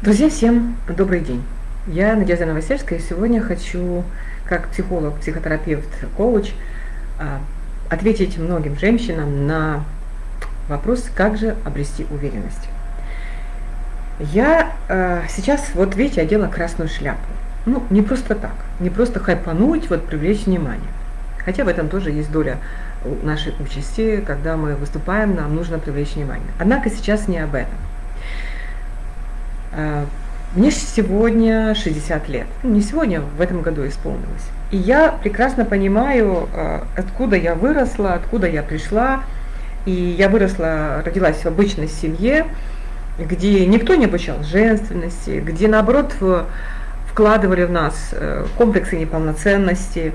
Друзья, всем добрый день. Я Надежда Новосельская, и сегодня хочу, как психолог, психотерапевт, коуч, а, ответить многим женщинам на вопрос, как же обрести уверенность. Я э, сейчас, вот видите, одела красную шляпу. Ну, не просто так, не просто хайпануть, вот привлечь внимание. Хотя в этом тоже есть доля нашей участи, когда мы выступаем, нам нужно привлечь внимание. Однако сейчас не об этом. Э, мне сегодня 60 лет. Ну, не сегодня, в этом году исполнилось. И я прекрасно понимаю, э, откуда я выросла, откуда я пришла. И я выросла, родилась в обычной семье, где никто не обучал женственности, где наоборот вкладывали в нас э, комплексы неполноценности,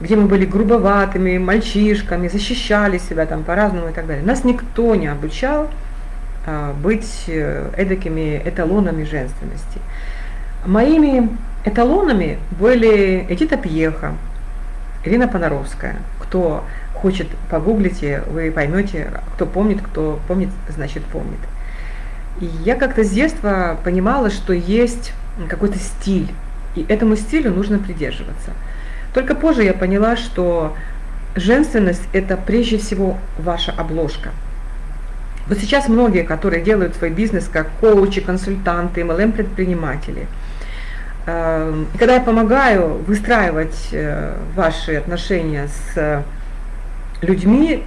где мы были грубоватыми, мальчишками, защищали себя там по-разному и так далее. Нас никто не обучал быть э, эдакими эталонами женственности. Моими эталонами были Эдита Пьеха, Ирина Понаровская. Кто хочет, погуглите, вы поймете, кто помнит, кто помнит, значит помнит. И я как-то с детства понимала, что есть какой-то стиль, и этому стилю нужно придерживаться. Только позже я поняла, что женственность – это прежде всего ваша обложка – вот сейчас многие, которые делают свой бизнес как коучи, консультанты, MLM-предприниматели, эм, когда я помогаю выстраивать э, ваши отношения с людьми,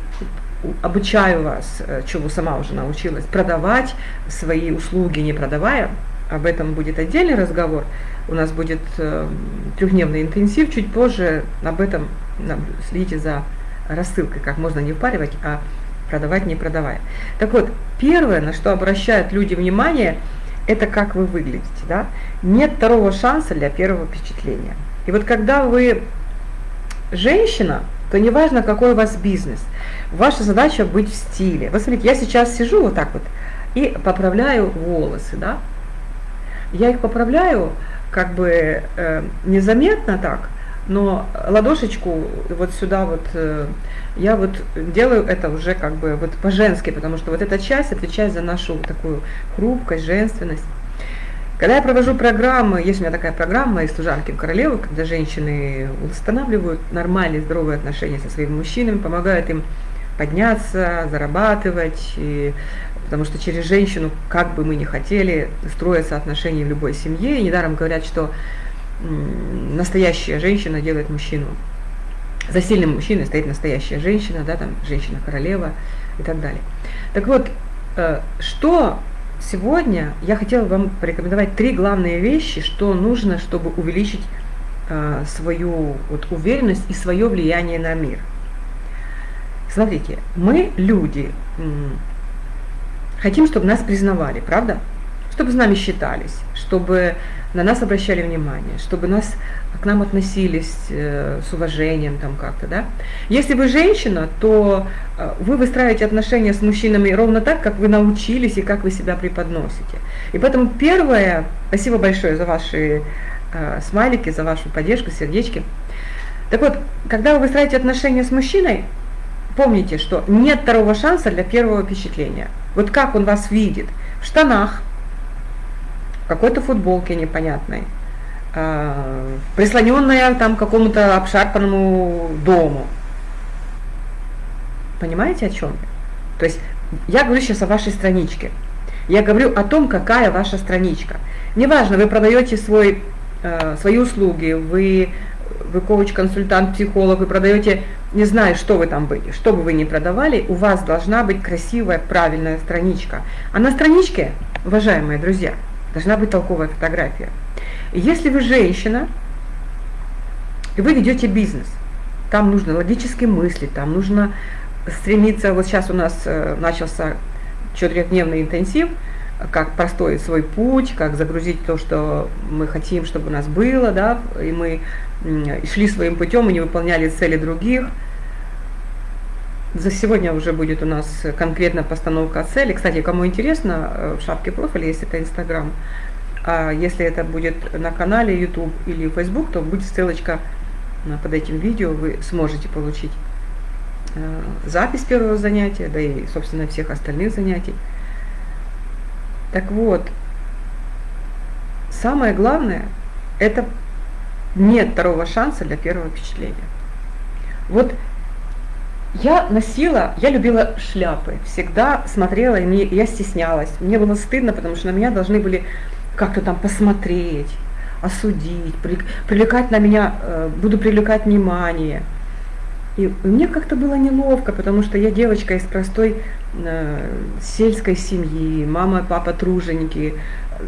обучаю вас, э, чего сама уже научилась, продавать свои услуги, не продавая, об этом будет отдельный разговор, у нас будет э, трехдневный интенсив, чуть позже об этом следите за рассылкой, как можно не впаривать, а продавать не продавая. Так вот, первое, на что обращают люди внимание, это как вы выглядите. Да? Нет второго шанса для первого впечатления. И вот когда вы женщина, то неважно, какой у вас бизнес, ваша задача быть в стиле. Вот смотрите, я сейчас сижу вот так вот и поправляю волосы, да? Я их поправляю как бы э, незаметно так, но ладошечку вот сюда вот, э, я вот делаю это уже как бы вот по-женски, потому что вот эта часть отвечает за нашу такую хрупкость, женственность. Когда я провожу программы, есть у меня такая программа из служанки в королеву, когда женщины устанавливают нормальные, здоровые отношения со своими мужчинами, помогают им подняться, зарабатывать, и, потому что через женщину, как бы мы ни хотели, строятся отношения в любой семье, и недаром говорят, что настоящая женщина делает мужчину. За сильным мужчиной стоит настоящая женщина, да, там женщина-королева и так далее. Так вот, э, что сегодня я хотела вам порекомендовать три главные вещи, что нужно, чтобы увеличить э, свою вот, уверенность и свое влияние на мир. Смотрите, мы люди хотим, чтобы нас признавали, правда? Чтобы с нами считались, чтобы на нас обращали внимание, чтобы нас к нам относились э, с уважением там как-то, да. Если вы женщина, то э, вы выстраиваете отношения с мужчинами ровно так, как вы научились и как вы себя преподносите. И поэтому первое, спасибо большое за ваши э, смайлики, за вашу поддержку, сердечки. Так вот, когда вы выстраиваете отношения с мужчиной, помните, что нет второго шанса для первого впечатления. Вот как он вас видит в штанах, какой-то футболке непонятной, э, прислоненная там к какому-то обшарпанному дому. Понимаете, о чем я? То есть я говорю сейчас о вашей страничке. Я говорю о том, какая ваша страничка. Неважно, вы продаете свой, э, свои услуги, вы, вы коуч-консультант, психолог, вы продаете, не знаю, что вы там были, что бы вы ни продавали, у вас должна быть красивая, правильная страничка. А на страничке, уважаемые друзья, должна быть толковая фотография. Если вы женщина, и вы ведете бизнес, там нужно логически мыслить, там нужно стремиться, вот сейчас у нас э, начался четырехдневный интенсив, как простой свой путь, как загрузить то, что мы хотим, чтобы у нас было, да, и мы шли своим путем и не выполняли цели других – за сегодня уже будет у нас конкретно постановка цели. Кстати, кому интересно, э, в шапке профиля есть это Инстаграм. А если это будет на канале YouTube или Facebook, то будет ссылочка под этим видео, вы сможете получить э, запись первого занятия, да и, собственно, всех остальных занятий. Так вот, самое главное, это нет второго шанса для первого впечатления. Вот я носила, я любила шляпы, всегда смотрела, и мне, я стеснялась. Мне было стыдно, потому что на меня должны были как-то там посмотреть, осудить, привлекать на меня, э, буду привлекать внимание. И мне как-то было неловко, потому что я девочка из простой э, сельской семьи, мама и папа труженики.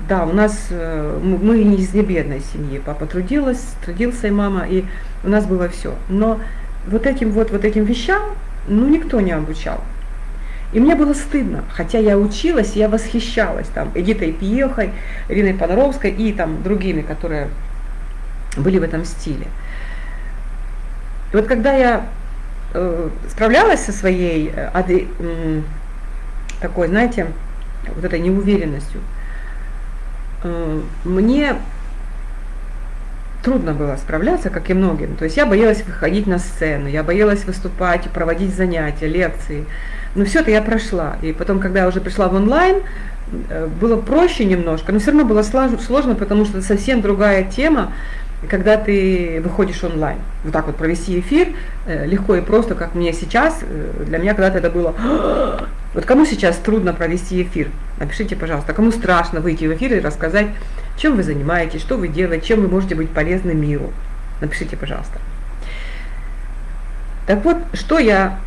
Да, у нас, э, мы не из небедной семьи, папа трудилась, трудился и мама, и у нас было все. Но вот этим вот, вот этим вещам, ну, никто не обучал. И мне было стыдно, хотя я училась, я восхищалась там Эдитой Пьехой, Ириной Подоровской и там другими, которые были в этом стиле. И вот когда я э, справлялась со своей э, э, такой, знаете, вот этой неуверенностью, э, мне трудно было справляться, как и многим. То есть я боялась выходить на сцену, я боялась выступать, проводить занятия, лекции. Но все это я прошла. И потом, когда я уже пришла в онлайн, э, было проще немножко, но все равно было сложно, потому что это совсем другая тема, когда ты выходишь онлайн. Вот так вот провести эфир э, легко и просто, как мне сейчас. Э, для меня когда-то это было... Вот кому сейчас трудно провести эфир? Напишите, пожалуйста, кому страшно выйти в эфир и рассказать чем вы занимаетесь, что вы делаете, чем вы можете быть полезны миру. Напишите, пожалуйста. Так вот, что я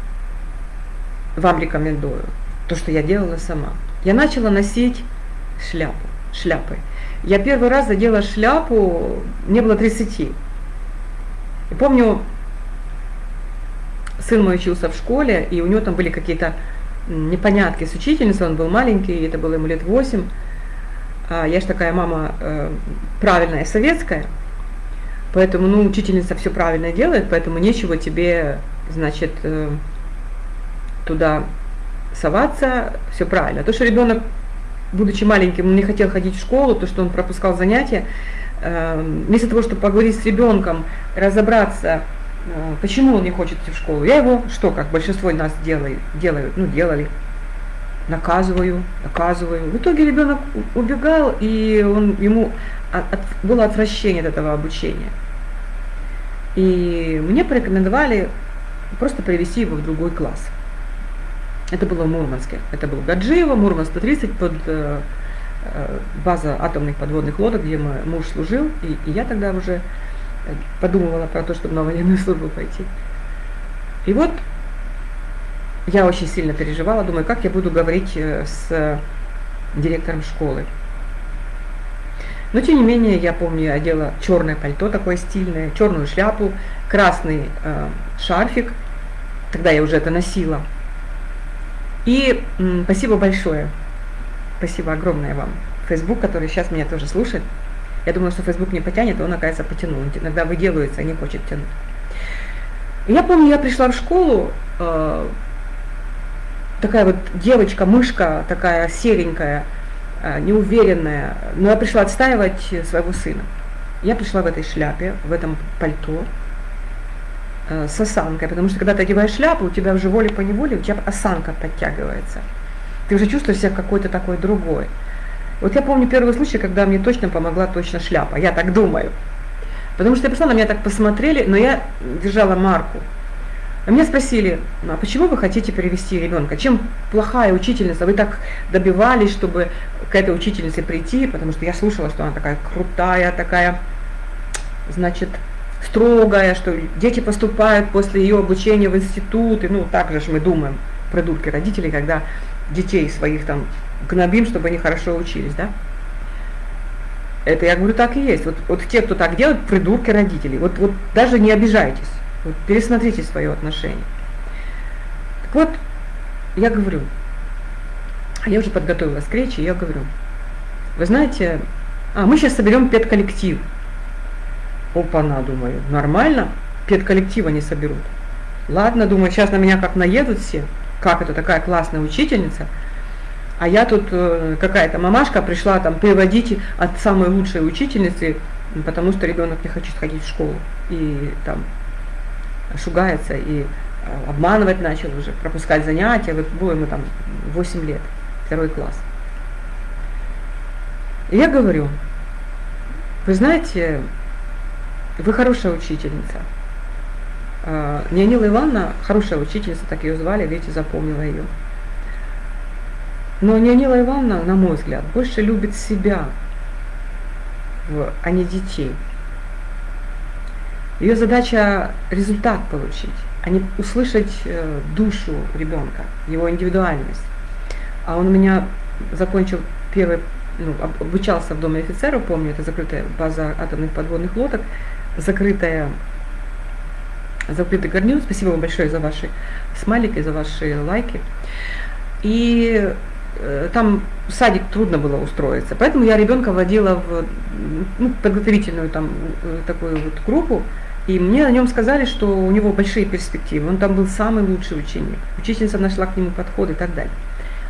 вам рекомендую, то, что я делала сама. Я начала носить шляпу, шляпы. Я первый раз задела шляпу, мне было 30. И помню, сын мой учился в школе, и у него там были какие-то непонятки с учительницей, он был маленький, это было ему лет 8. А я же такая мама э, правильная, советская, поэтому, ну, учительница все правильно делает, поэтому нечего тебе, значит, э, туда соваться, все правильно. То, что ребенок, будучи маленьким, он не хотел ходить в школу, то, что он пропускал занятия, э, вместо того, чтобы поговорить с ребенком, разобраться, почему он не хочет идти в школу, я его, что, как большинство нас делает, делают, ну, делали, наказываю, наказываю. В итоге ребенок убегал, и он, ему от, было отвращение от этого обучения. И мне порекомендовали просто перевести его в другой класс. Это было в Мурманске. Это был Гаджиево, Мурманск 130 под э, э, база атомных подводных лодок, где мой муж служил. И, и я тогда уже подумывала про то, чтобы на военную службу пойти. И вот я очень сильно переживала, думаю, как я буду говорить э, с директором школы. Но тем не менее, я помню, я одела черное пальто такое стильное, черную шляпу, красный э, шарфик. Тогда я уже это носила. И м, спасибо большое. Спасибо огромное вам. Facebook, который сейчас меня тоже слушает. Я думаю, что Facebook не потянет, а он, оказывается, потянул. Иногда выделывается, а не хочет тянуть. Я помню, я пришла в школу, э, такая вот девочка, мышка такая серенькая, э, неуверенная, но я пришла отстаивать своего сына. Я пришла в этой шляпе, в этом пальто, э, с осанкой, потому что когда ты одеваешь шляпу, у тебя уже волей по неволе, у тебя осанка подтягивается. Ты уже чувствуешь себя какой-то такой другой. Вот я помню первый случай, когда мне точно помогла точно шляпа, я так думаю. Потому что я пришла, на меня так посмотрели, но я держала марку. А меня спросили, а почему вы хотите перевести ребенка? Чем плохая учительница? Вы так добивались, чтобы к этой учительнице прийти, потому что я слушала, что она такая крутая, такая, значит, строгая, что дети поступают после ее обучения в институт, и ну так же мы думаем, придурки родителей, когда детей своих там гнобим, чтобы они хорошо учились, да? Это я говорю, так и есть. Вот, вот те, кто так делает, придурки родителей. Вот, вот даже не обижайтесь. Вот пересмотрите свое отношение. Так вот, я говорю, я уже подготовилась к речи, я говорю, вы знаете, а мы сейчас соберем педколлектив. Опа-на, думаю, нормально, педколлектива не соберут. Ладно, думаю, сейчас на меня как наедут все, как это такая классная учительница, а я тут э, какая-то мамашка пришла там переводить от самой лучшей учительницы, потому что ребенок не хочет ходить в школу. И там шугается и э, обманывать начал уже, пропускать занятия, вот было ему там 8 лет, второй класс. И я говорю, Вы знаете, вы хорошая учительница. Неонила Ивановна хорошая учительница, так ее звали, видите, запомнила ее. Но Неонила Ивановна, на мой взгляд, больше любит себя, а не детей. Ее задача результат получить, а не услышать э, душу ребенка, его индивидуальность. А он у меня закончил первый, ну, обучался в Доме офицеров, помню, это закрытая база атомных подводных лодок, закрытая закрытый гарнир. Спасибо вам большое за ваши смайлики, за ваши лайки. И э, там в садик трудно было устроиться, поэтому я ребенка водила в ну, подготовительную там э, такую вот группу, и мне о нем сказали, что у него большие перспективы, он там был самый лучший ученик, учительница нашла к нему подход и так далее.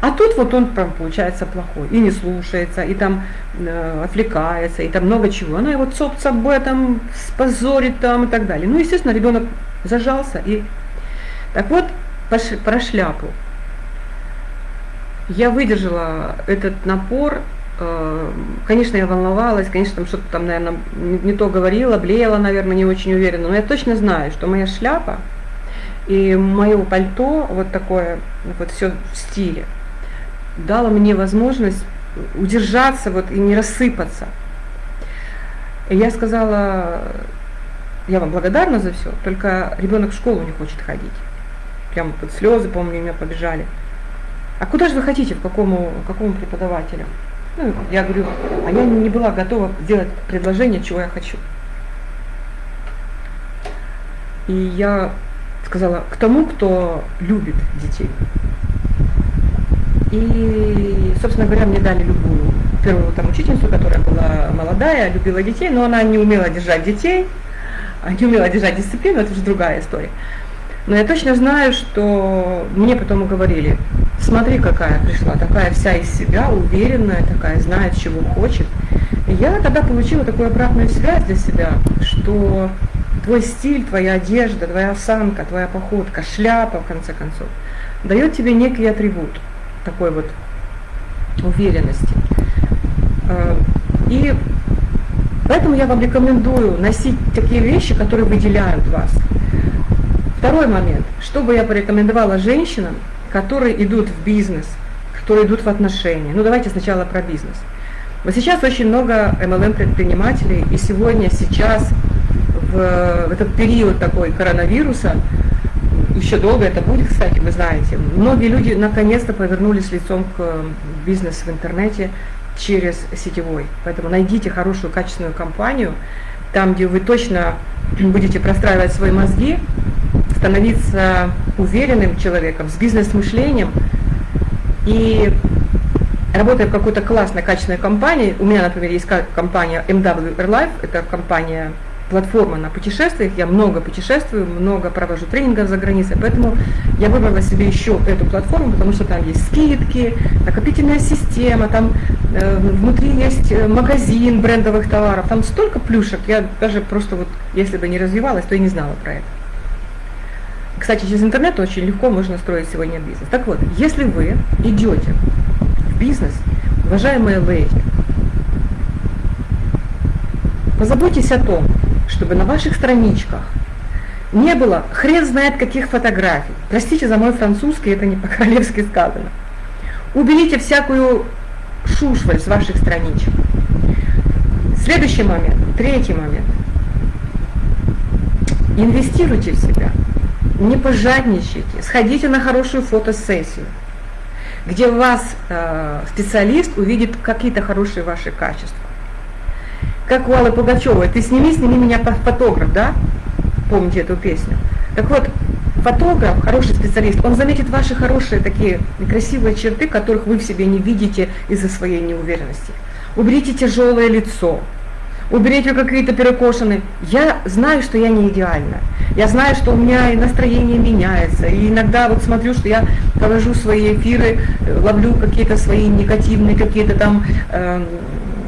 А тут вот он прям получается плохой, и не слушается, и там э, отвлекается, и там много чего. Она его цоп об этом спозорит там и так далее. Ну, естественно, ребенок зажался. И... Так вот, про шляпу. Я выдержала этот напор, конечно, я волновалась, конечно, там что-то там, наверное, не то говорила, блеяла, наверное, не очень уверенно, но я точно знаю, что моя шляпа и мое пальто, вот такое, вот все в стиле, дало мне возможность удержаться вот и не рассыпаться. И я сказала, я вам благодарна за все, только ребенок в школу не хочет ходить. Прямо под слезы, помню, у меня побежали. А куда же вы хотите, в какому, какому преподавателю? Ну, я говорю, а я не была готова сделать предложение, чего я хочу. И я сказала, к тому, кто любит детей. И, собственно говоря, мне дали любую первую там учительницу, которая была молодая, любила детей, но она не умела держать детей, а не умела держать дисциплину, это уже другая история. Но я точно знаю, что мне потом говорили, смотри, какая пришла, такая вся из себя, уверенная, такая, знает, чего хочет. И я тогда получила такую обратную связь для себя, что твой стиль, твоя одежда, твоя осанка, твоя походка, шляпа, в конце концов, дает тебе некий атрибут такой вот уверенности. Э, и поэтому я вам рекомендую носить такие вещи, которые выделяют вас. Второй момент. Что бы я порекомендовала женщинам, которые идут в бизнес, которые идут в отношения. Ну давайте сначала про бизнес. Вот сейчас очень много MLM-предпринимателей, и сегодня, сейчас, в, этот период такой коронавируса, еще долго это будет, кстати, вы знаете. Многие люди наконец-то повернулись лицом к э, бизнесу в интернете через сетевой. Поэтому найдите хорошую, качественную компанию, там, где вы точно будете простраивать свои мозги, становиться уверенным человеком, с бизнес-мышлением. И работая в какой-то классной, качественной компании, у меня, например, есть компания MW Airlife, это компания платформа на путешествиях, я много путешествую, много провожу тренингов за границей, поэтому я выбрала себе еще эту платформу, потому что там есть скидки, накопительная система, там э, внутри есть э, магазин брендовых товаров, там столько плюшек, я даже просто вот, если бы не развивалась, то и не знала про это. Кстати, через интернет очень легко можно строить сегодня бизнес. Так вот, если вы идете в бизнес, уважаемые леди, позаботьтесь о том, чтобы на ваших страничках не было хрен знает каких фотографий. Простите за мой французский, это не по-королевски сказано. Уберите всякую шушваль с ваших страничек. Следующий момент, третий момент. Инвестируйте в себя, не пожадничайте, сходите на хорошую фотосессию, где вас э, специалист увидит какие-то хорошие ваши качества как у Аллы Пугачевой, ты сними, сними меня фотограф, да? Помните эту песню? Так вот, фотограф, хороший специалист, он заметит ваши хорошие такие красивые черты, которых вы в себе не видите из-за своей неуверенности. Уберите тяжелое лицо, уберите какие-то перекошенные. Я знаю, что я не идеальна. Я знаю, что у меня и настроение меняется. И иногда вот смотрю, что я провожу свои эфиры, э, ловлю какие-то свои негативные, какие-то там, э,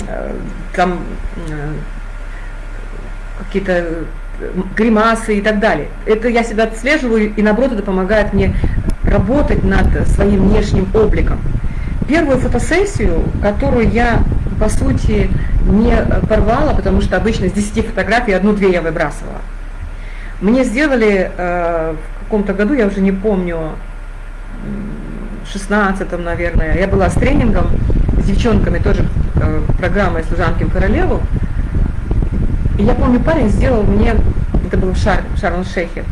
э, там Э, какие-то э, гримасы и так далее. Это я себя отслеживаю, и наоборот это помогает мне работать над своим внешним обликом. Первую фотосессию, которую я, по сути, не порвала, потому что обычно с 10 фотографий одну-две я выбрасывала. Мне сделали э, в каком-то году, я уже не помню, в 16 наверное, я была с тренингом с девчонками, тоже э, программой «Служанки в королеву». И я помню, парень сделал мне, это был в Шар, Шарм-Шейхе,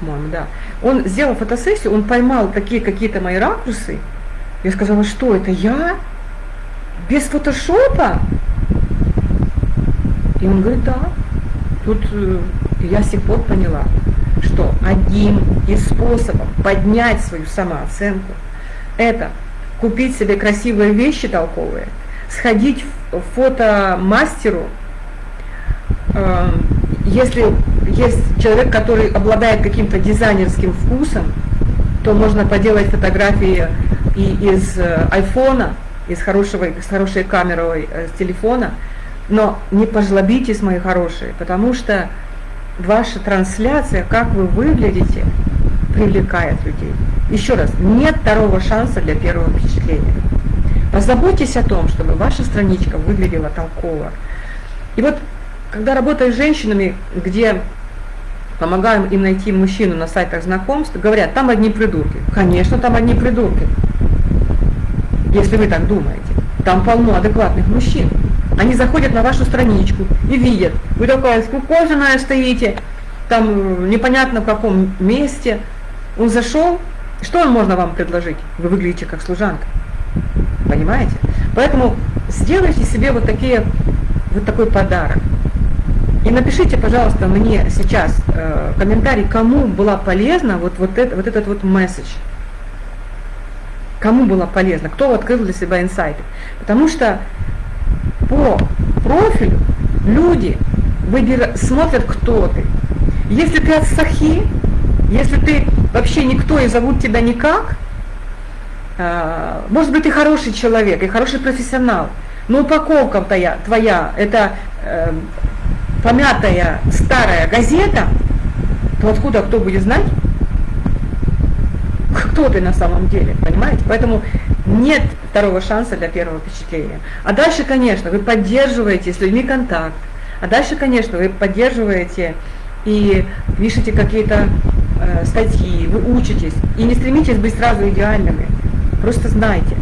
по-моему, да. Он сделал фотосессию, он поймал такие какие-то мои ракурсы. Я сказала, что это я? Без фотошопа? И он говорит, да. Тут э, я с тех пор поняла, что одним из способов поднять свою самооценку – это купить себе красивые вещи толковые, сходить в фотомастеру, э, если есть человек, который обладает каким-то дизайнерским вкусом, то можно поделать фотографии и из э, айфона, из, хорошего, с хорошей камерой э, с телефона, но не пожлобитесь, мои хорошие, потому что ваша трансляция, как вы выглядите, привлекает людей. Еще раз, нет второго шанса для первого впечатления. Позаботьтесь о том, чтобы ваша страничка выглядела толково. И вот, когда работаю с женщинами, где помогаем им найти мужчину на сайтах знакомств, говорят, там одни придурки. Конечно, там одни придурки. Если вы так думаете. Там полно адекватных мужчин. Они заходят на вашу страничку и видят, вы такая скукоженная стоите, там непонятно в каком месте. Он зашел, что он можно вам предложить? Вы выглядите как служанка. Понимаете? Поэтому сделайте себе вот такие, вот такой подарок. И напишите, пожалуйста, мне сейчас э, комментарий, кому была полезна вот, вот, это, вот этот вот месседж. Кому было полезно, кто открыл для себя инсайты. Потому что по профилю люди выбира, смотрят, кто ты. Если ты от сахи, если ты вообще никто и зовут тебя никак, э, может быть, ты хороший человек и хороший профессионал, но упаковка твоя, твоя это э, помятая старая газета, то откуда кто будет знать, кто ты на самом деле, понимаете? Поэтому нет второго шанса для первого впечатления. А дальше, конечно, вы поддерживаете с людьми контакт. А дальше, конечно, вы поддерживаете и пишете какие-то э, статьи, вы учитесь. И не стремитесь быть сразу идеальными. Просто знайте,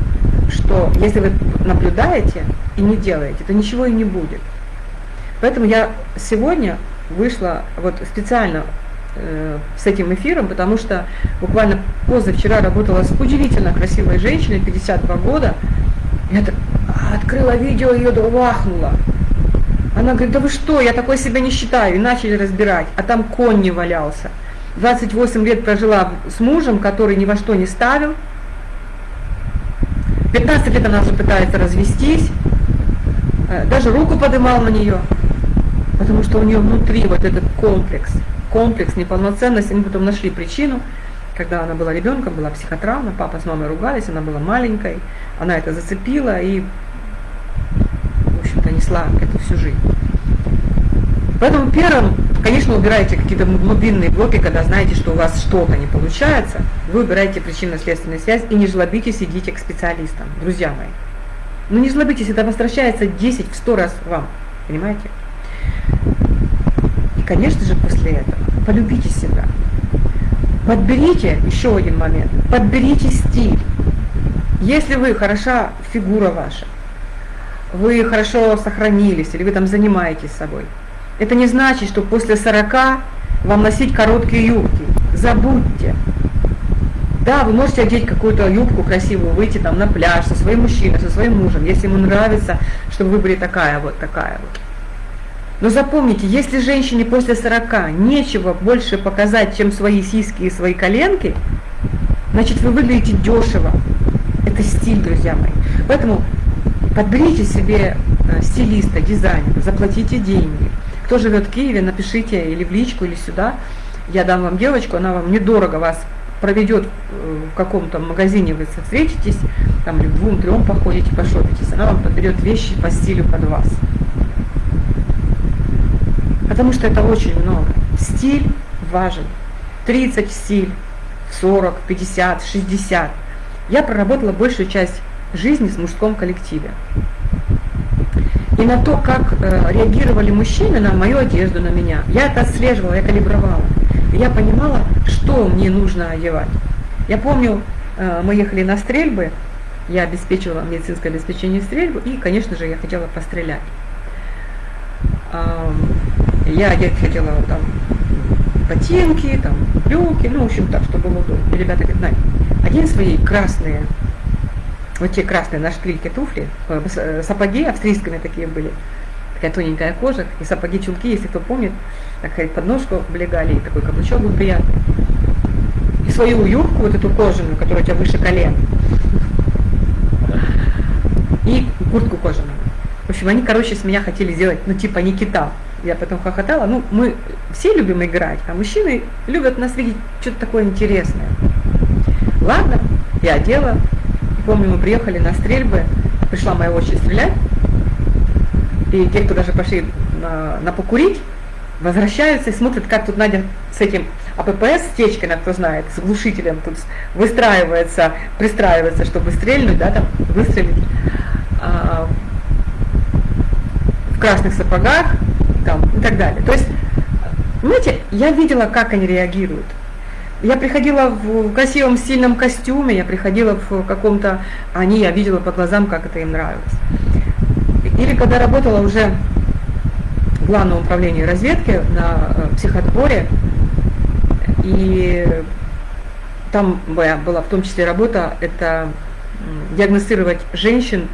что если вы наблюдаете и не делаете, то ничего и не будет. Поэтому я сегодня вышла вот специально с этим эфиром, потому что буквально позавчера работала с удивительно красивой женщиной, 52 года. Я открыла видео, ее вахнула. Она говорит, да вы что, я такой себя не считаю. И начали разбирать, а там конь не валялся. 28 лет прожила с мужем, который ни во что не ставил. 15 лет она уже пытается развестись. Э, даже руку подымал на нее потому что у нее внутри вот этот комплекс, комплекс неполноценности, мы потом нашли причину, когда она была ребенком, была психотравма, папа с мамой ругались, она была маленькой, она это зацепила и, в общем-то, несла это всю жизнь. Поэтому первым, конечно, убираете какие-то глубинные блоки, когда знаете, что у вас что-то не получается, вы убираете причинно-следственную связь и не жлобитесь, идите к специалистам, друзья мои. Ну не жлобитесь, это возвращается 10 в 100 раз вам, понимаете? И, конечно же, после этого полюбите себя. Подберите, еще один момент, подберите стиль. Если вы хороша фигура ваша, вы хорошо сохранились, или вы там занимаетесь собой, это не значит, что после 40 вам носить короткие юбки. Забудьте. Да, вы можете одеть какую-то юбку красивую, выйти там на пляж со своим мужчиной, со своим мужем, если ему нравится, чтобы вы были такая вот, такая вот. Но запомните, если женщине после 40 нечего больше показать, чем свои сиськи и свои коленки, значит вы выглядите дешево. Это стиль, друзья мои. Поэтому подберите себе э, стилиста, дизайнера, заплатите деньги. Кто живет в Киеве, напишите или в личку, или сюда. Я дам вам девочку, она вам недорого вас проведет э, в каком-то магазине, вы встретитесь, там или двум-трем походите, пошопитесь, она вам подберет вещи по стилю под вас потому что это очень много. Стиль важен. 30 стиль, 40, 50, 60. Я проработала большую часть жизни в мужском коллективе. и на то, как э, реагировали мужчины на мою одежду, на меня. Я это отслеживала, я калибровала. Я понимала, что мне нужно одевать. Я помню, э, мы ехали на стрельбы, я обеспечивала медицинское обеспечение стрельбы, и, конечно же, я хотела пострелять. Я одеть хотела там ботинки, там, брюки, ну, в общем, так, чтобы было удобно. И ребята говорят, Надь, одень свои красные вот те красные на шпильке туфли, э, э, сапоги австрийскими такие были, такая тоненькая кожа, и сапоги чулки, если кто помнит, такая подножку облегали, и такой каблучок был приятный. И свою юбку, вот эту кожаную, которая у тебя выше колен, и куртку кожаную. В общем, они, короче, с меня хотели сделать, ну, типа Никита. Я потом хохотала. Ну, мы все любим играть, а мужчины любят нас видеть что-то такое интересное. Ладно, я одела, Помню, мы приехали на стрельбы, пришла моя очередь стрелять, и те, кто даже пошли на, на покурить, возвращаются и смотрят, как тут Надя с этим АППС, с течкой, кто знает, с глушителем тут выстраивается, пристраивается, чтобы стрельнуть, да, там, выстрелить. А, в красных сапогах, там, и так далее. То есть, знаете, я видела, как они реагируют. Я приходила в красивом стильном костюме, я приходила в каком-то, они, я видела по глазам, как это им нравилось. Или когда работала уже в главном управлении разведки на э, психодборе, и там была в том числе работа, это диагностировать женщин,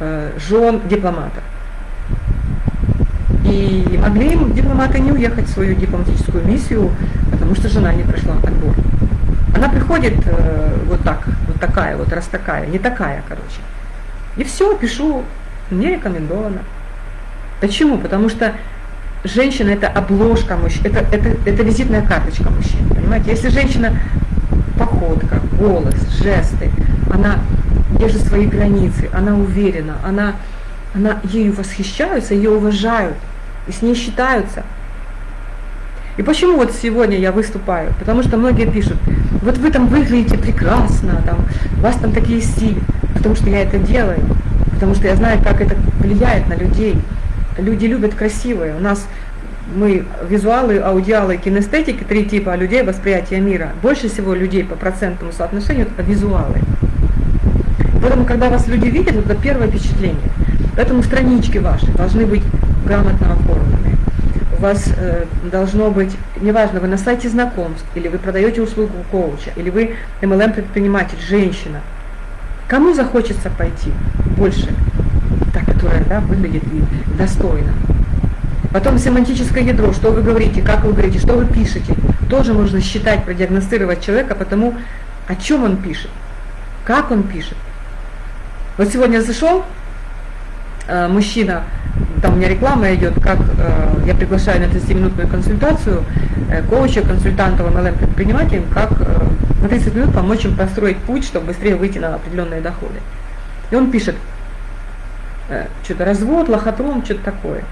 э, жен дипломатов. И могли дипломаты не уехать в свою дипломатическую миссию, потому что жена не прошла отбор. Она приходит э, вот так, вот такая, вот раз такая, не такая, короче. И все, пишу, не рекомендовано. Почему? Потому что женщина это обложка мужчин, это, это, это визитная карточка мужчин. Понимаете? Если женщина походка, голос, жесты, она держит свои границы, она уверена, она, она ею восхищаются, ее уважают и с ней считаются. И почему вот сегодня я выступаю? Потому что многие пишут, вот вы там выглядите прекрасно, там, у вас там такие стили, потому что я это делаю, потому что я знаю, как это влияет на людей. Люди любят красивое. У нас мы визуалы, аудиалы, кинестетики, три типа людей восприятия мира. Больше всего людей по процентному соотношению это визуалы. Поэтому, когда вас люди видят, это первое впечатление. Поэтому странички ваши должны быть грамотно оформлены. У вас э, должно быть, неважно, вы на сайте знакомств, или вы продаете услугу коуча, или вы MLM-предприниматель, женщина. Кому захочется пойти больше? Та, которая да, выглядит и достойно. Потом семантическое ядро, что вы говорите, как вы говорите, что вы пишете. Тоже можно считать, продиагностировать человека по тому, о чем он пишет, как он пишет. Вот сегодня зашел э, мужчина там у меня реклама идет, как э, я приглашаю на 30-минутную консультацию э, коуча, консультантов MLM предпринимателям, как э, на 30 минут помочь им построить путь, чтобы быстрее выйти на определенные доходы. И он пишет, э, что-то развод, лохотрон, что-то такое.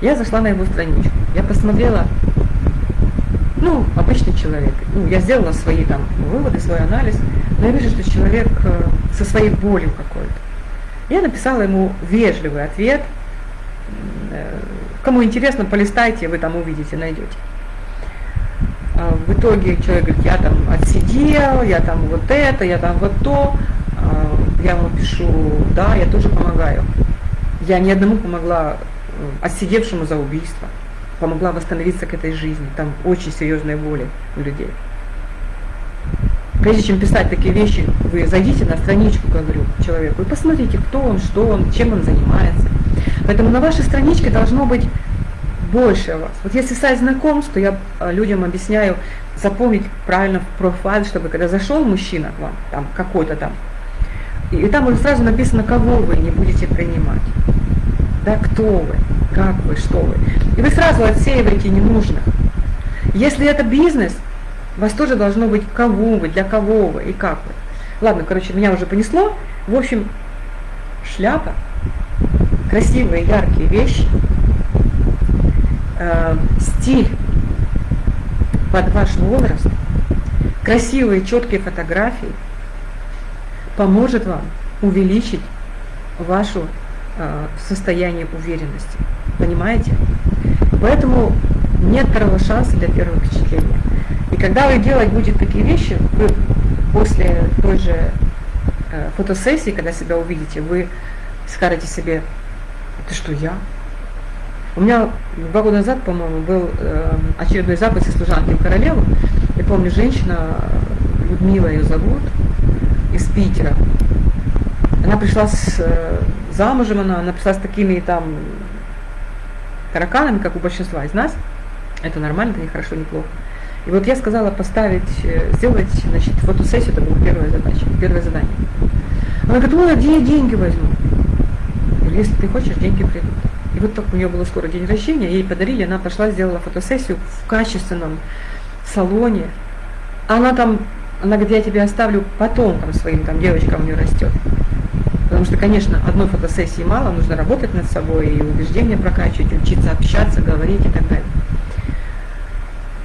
Я зашла на его страничку, я посмотрела, ну, обычный человек, ну, я сделала свои там выводы, свой анализ, но я вижу, что человек э, со своей болью какой-то. Я написала ему вежливый ответ – кому интересно, полистайте, вы там увидите, найдете. А в итоге человек говорит, я там отсидел, я там вот это, я там вот то. А я ему пишу, да, я тоже помогаю. Я ни одному помогла э, отсидевшему за убийство, помогла восстановиться к этой жизни. Там очень серьезные боли у людей. Прежде чем писать такие вещи, вы зайдите на страничку, говорю человеку, и посмотрите, кто он, что он, чем он занимается. Поэтому на вашей страничке должно быть больше вас. Вот если сайт знакомств, то я а, людям объясняю запомнить правильно профайл, чтобы когда зашел мужчина к вам, там какой-то там, и, и там уже сразу написано, кого вы не будете принимать. Да, кто вы, как вы, что вы. И вы сразу отсеиваете ненужных. Если это бизнес, у вас тоже должно быть, кого вы, для кого вы и как вы. Ладно, короче, меня уже понесло. В общем, шляпа красивые, яркие вещи, э, стиль под ваш возраст, красивые, четкие фотографии поможет вам увеличить вашу э, в состоянии уверенности. Понимаете? Поэтому нет второго шанса для первого впечатления. И когда вы делать будете такие вещи, вы после той же э, фотосессии, когда себя увидите, вы скажете себе, это что, я? У меня два года назад, по-моему, был э, очередной запись из служанки в королеву. Я помню, женщина, Людмила ее зовут, из Питера. Она пришла с э, замужем, она, она пришла с такими там тараканами, как у большинства из нас. Это нормально, это не хорошо, не плохо. И вот я сказала поставить, э, сделать, значит, фотосессию, это была первая задача, первое задание. Она говорит, ой, а где я деньги возьму? Если ты хочешь, деньги придут. И вот так у нее было скоро день рождения, ей подарили, она пошла, сделала фотосессию в качественном салоне. Она там, она говорит, я тебе оставлю потом там своим там девочкам у нее растет. Потому что, конечно, одной фотосессии мало, нужно работать над собой и убеждения прокачивать, учиться общаться, говорить и так далее.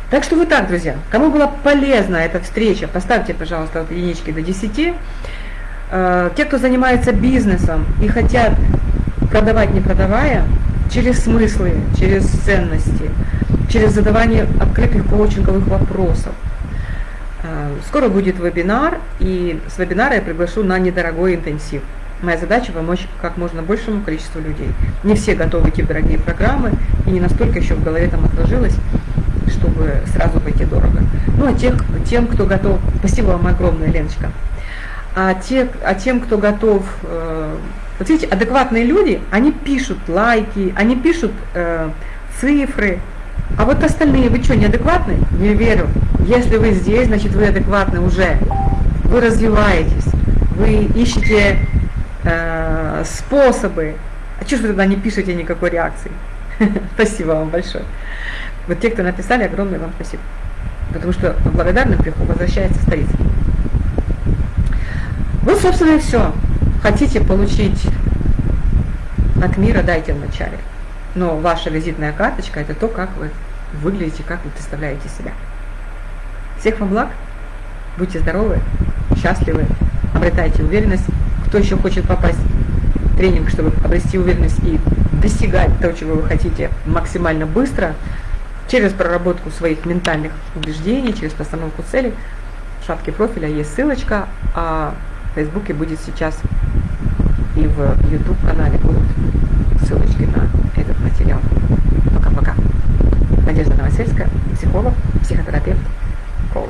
Так что вот так, друзья. Кому была полезна эта встреча, поставьте, пожалуйста, от единички до 10. Э, те, кто занимается бизнесом и хотят продавать не продавая, через смыслы, через ценности, через задавание открытых коучинговых вопросов. Э, скоро будет вебинар, и с вебинара я приглашу на недорогой интенсив. Моя задача помочь как можно большему количеству людей. Не все готовы идти в дорогие программы, и не настолько еще в голове там отложилось, чтобы сразу пойти дорого. Ну, а тех, тем, кто готов, спасибо вам огромное, Леночка, а, те, а тем, кто готов, э, вот видите, адекватные люди, они пишут лайки, они пишут э, цифры, а вот остальные, вы что, неадекватны? Не верю. Если вы здесь, значит вы адекватны уже. Вы развиваетесь, вы ищете э, способы. А что же вы тогда не пишете никакой реакции? Спасибо вам большое. Вот те, кто написали, огромное вам спасибо. Потому что благодарный приход возвращается в столицу. Вот, собственно, и все. Хотите получить от мира, дайте вначале. Но ваша визитная карточка – это то, как вы выглядите, как вы представляете себя. Всех вам благ, будьте здоровы, счастливы, обретайте уверенность. Кто еще хочет попасть в тренинг, чтобы обрести уверенность и достигать того, чего вы хотите максимально быстро – через проработку своих ментальных убеждений, через постановку целей. В шапке профиля есть ссылочка, а в Фейсбуке будет сейчас и в YouTube канале будут ссылочки на этот материал. Пока-пока. Надежда Новосельская, психолог, психотерапевт, коуч.